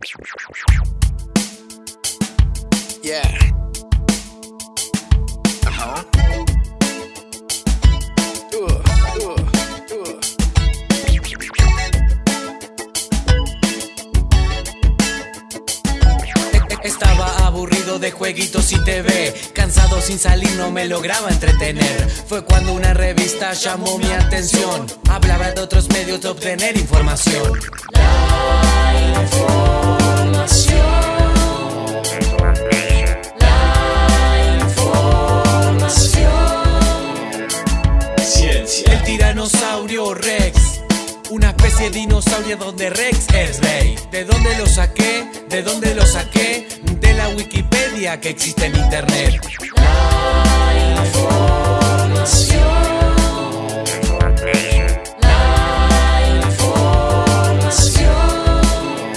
Uh-huh. Uh, uh, uh. Estaba aburrido de jueguitos y TV Cansado sin salir no me lograba entretener. Fue cuando una revista llamó mi atención. Hablaba de otros medios de obtener información tiranosaurio Rex una especie de dinosaurio donde Rex es rey ¿De dónde lo saqué? ¿De dónde lo saqué? De la Wikipedia que existe en internet La información La información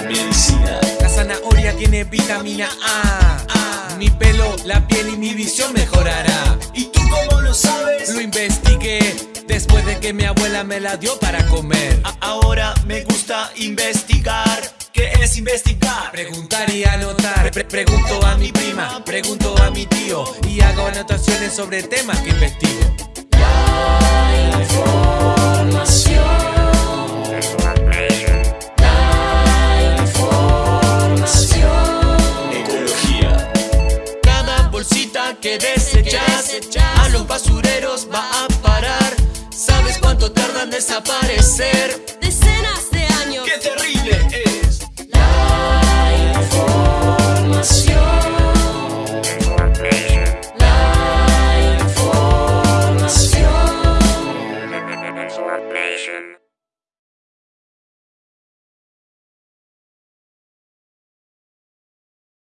Medicina. La zanahoria tiene vitamina A Mi pelo, la piel y mi visión mejorará ¿Y tú cómo lo sabes? Lo investigué Después de que mi abuela me la dio para comer. Ahora me gusta investigar. ¿Qué es investigar? Preguntar y anotar. Pregunto a mi prima, pregunto a mi tío y hago anotaciones sobre temas que investigo. La información. que desechas, que desechas a los basureros va a parar desaparecer decenas de años. ¡Qué terrible es! La información. La información.